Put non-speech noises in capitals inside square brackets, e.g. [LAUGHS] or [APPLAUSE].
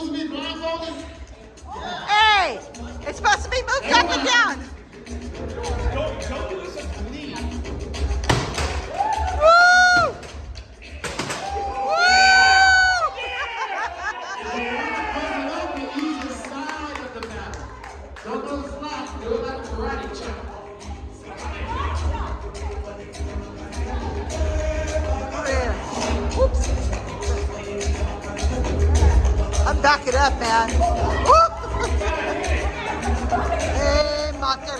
supposed to be blindfolded? Yeah. Hey, it's supposed to be moved Everyone. up and down. Don't, don't to me. Woo! Go slack, do it like a. Back it up, man. [LAUGHS] hey, Mater.